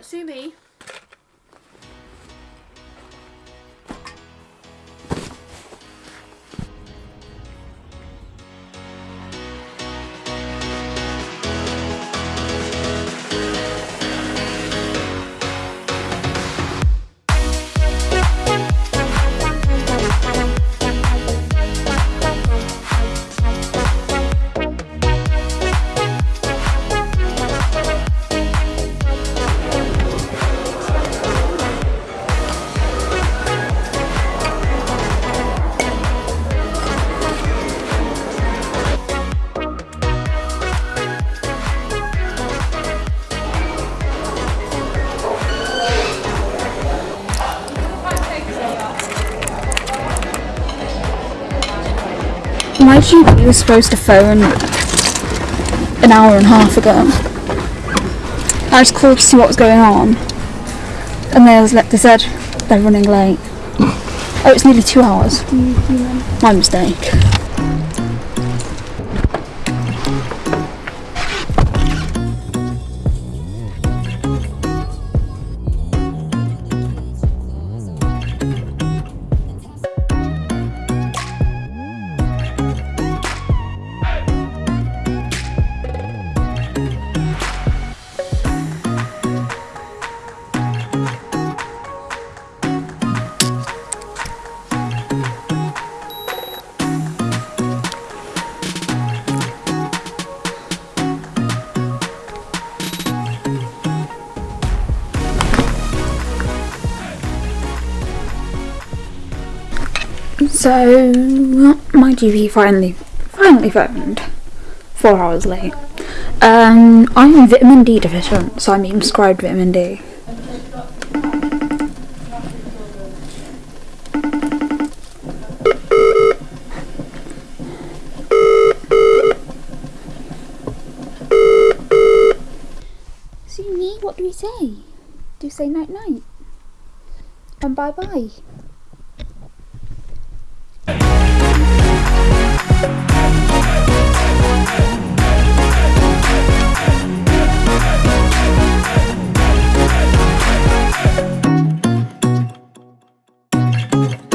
Right, sue me. My GP was supposed to phone an hour and a half ago. I just called to see what was going on, and they, was, they said they're running late. Oh, it's nearly two hours. My mistake. So my GP finally finally phoned. Four hours late. Um, I'm vitamin D deficient, so I'm being prescribed vitamin D. Sumi, what do we say? Do say night night? And bye bye. Thank